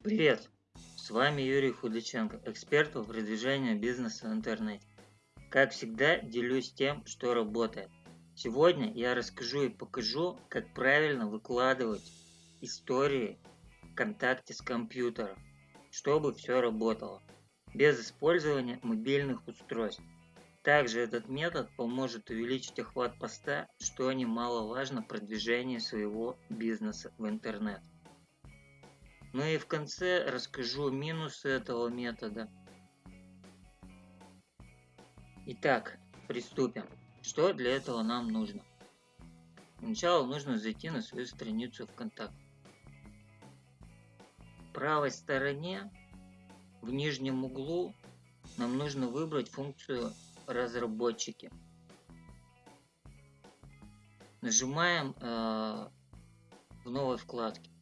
Привет! С вами Юрий Худаченко, эксперт по продвижению бизнеса в интернете. Как всегда, делюсь тем, что работает. Сегодня я расскажу и покажу, как правильно выкладывать истории ВКонтакте с компьютера, чтобы все работало, без использования мобильных устройств. Также этот метод поможет увеличить охват поста, что немаловажно продвижению своего бизнеса в интернет. Ну и в конце расскажу минусы этого метода. Итак, приступим. Что для этого нам нужно? Сначала нужно зайти на свою страницу ВКонтакте. В правой стороне, в нижнем углу, нам нужно выбрать функцию «Разработчики». Нажимаем э, в новой вкладке.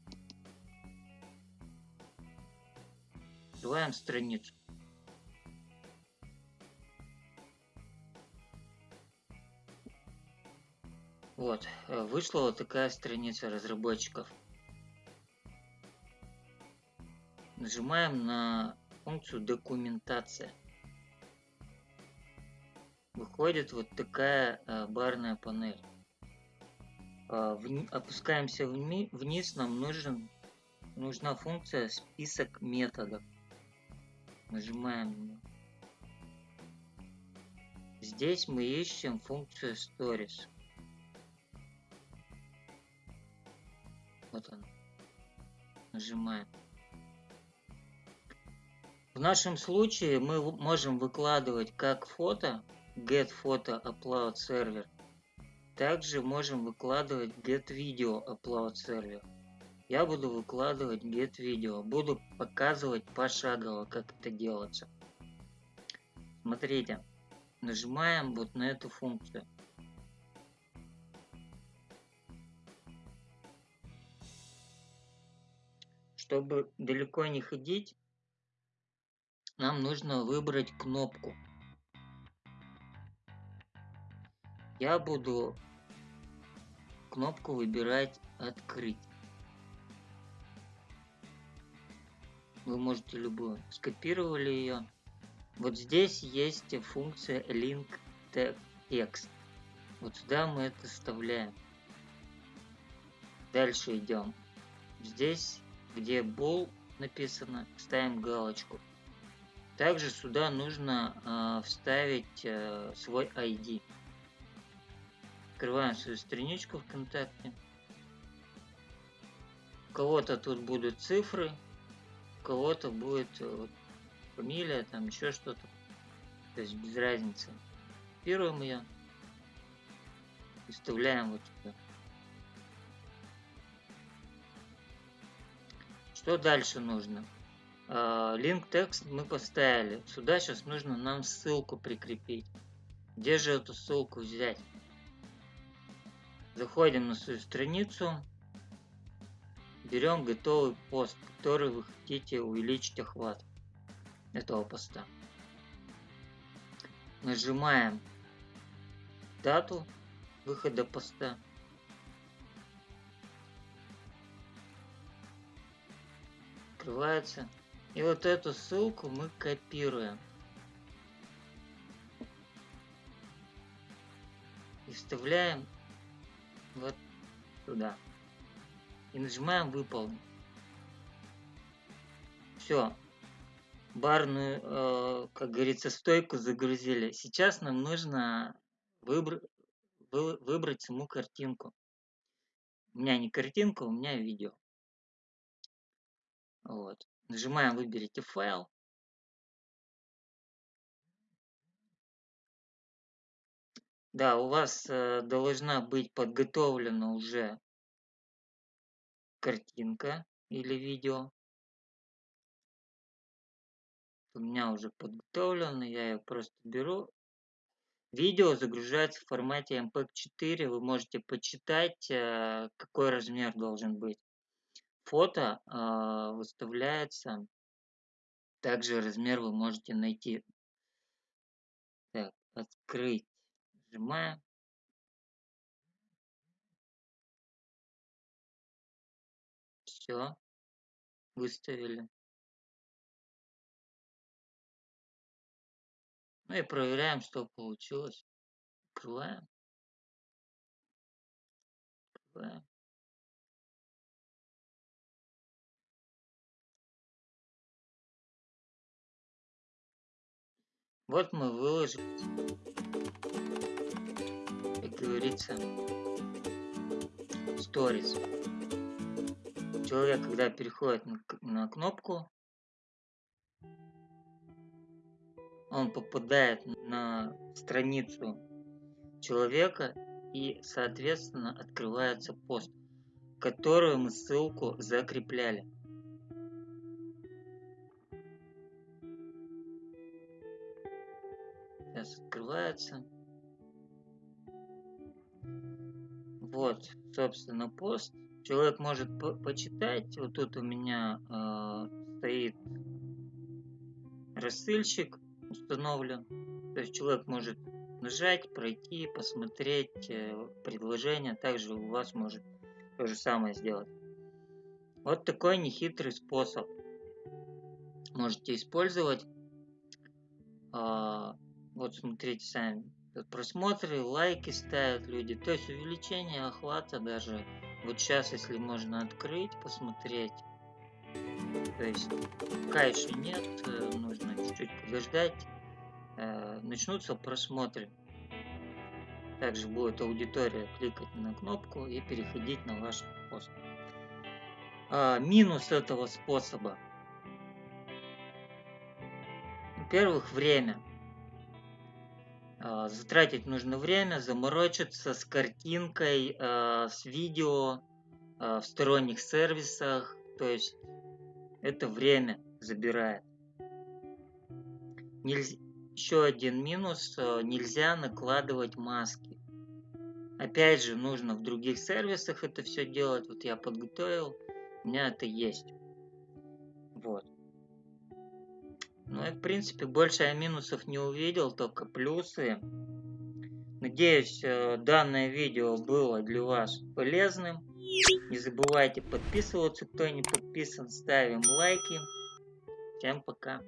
Открываем страницу. Вот, э, вышла вот такая страница разработчиков. Нажимаем на функцию документация. Выходит вот такая э, барная панель. Э, опускаемся вниз, нам нужен, нужна функция список методов. Нажимаем. Здесь мы ищем функцию Stories. Вот он. Нажимаем. В нашем случае мы можем выкладывать как фото, get photo upload server, также можем выкладывать get video upload server я буду выкладывать get видео, буду показывать пошагово, как это делается. Смотрите, нажимаем вот на эту функцию. Чтобы далеко не ходить, нам нужно выбрать кнопку. Я буду кнопку выбирать «Открыть». Вы можете любую. Скопировали ее. Вот здесь есть функция link text. Вот сюда мы это вставляем. Дальше идем. Здесь, где bool написано, ставим галочку. Также сюда нужно э, вставить э, свой ID. Открываем свою страничку ВКонтакте. У кого-то тут будут цифры, кого-то будет э, вот, фамилия, там еще что-то. То есть без разницы. Копируем ее и вставляем вот сюда. Что дальше нужно? Link а, текст мы поставили. Сюда сейчас нужно нам ссылку прикрепить. Где же эту ссылку взять? Заходим на свою страницу. Берем готовый пост, который вы хотите увеличить охват этого поста. Нажимаем дату выхода поста. Открывается. И вот эту ссылку мы копируем. И вставляем вот туда и нажимаем выполнить. Все. Барную, э, как говорится, стойку загрузили. Сейчас нам нужно выбр вы выбрать саму картинку. У меня не картинка, у меня видео. Вот. Нажимаем «Выберите файл». Да, у вас э, должна быть подготовлена уже картинка или видео. У меня уже подготовлено, я ее просто беру. Видео загружается в формате MPEG-4, вы можете почитать, э, какой размер должен быть. Фото э, выставляется, также размер вы можете найти. Так, открыть, нажимаем. Все выставили. Ну и проверяем, что получилось. Открываем. Открываем. Вот мы выложим, как говорится, сторис. Человек, когда переходит на, кнопку, он попадает на страницу человека и, соответственно, открывается пост, которую мы ссылку закрепляли. Сейчас открывается. Вот, собственно, пост. Человек может по почитать. Вот тут у меня э, стоит рассылщик установлен. То есть человек может нажать, пройти, посмотреть э, предложение. Также у вас может то же самое сделать. Вот такой нехитрый способ можете использовать. Э, вот смотрите сами. Просмотры, лайки ставят люди. То есть увеличение охвата даже. Вот сейчас, если можно открыть, посмотреть. То есть пока нет, э, нужно чуть-чуть подождать. Э, начнутся просмотры. Также будет аудитория кликать на кнопку и переходить на ваш пост. А, минус этого способа. Во-первых, время. А, затратить нужно время, заморочиться с картинкой, а, с видео а, в сторонних сервисах. То есть это время забирает. Нельзя, еще один минус, нельзя накладывать маски. Опять же, нужно в других сервисах это все делать. Вот я подготовил, у меня это есть. Вот. Ну и в принципе больше я минусов не увидел, только плюсы. Надеюсь, э, данное видео было для вас полезным. Не забывайте подписываться, кто не подписан, ставим лайки. Всем пока.